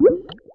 What?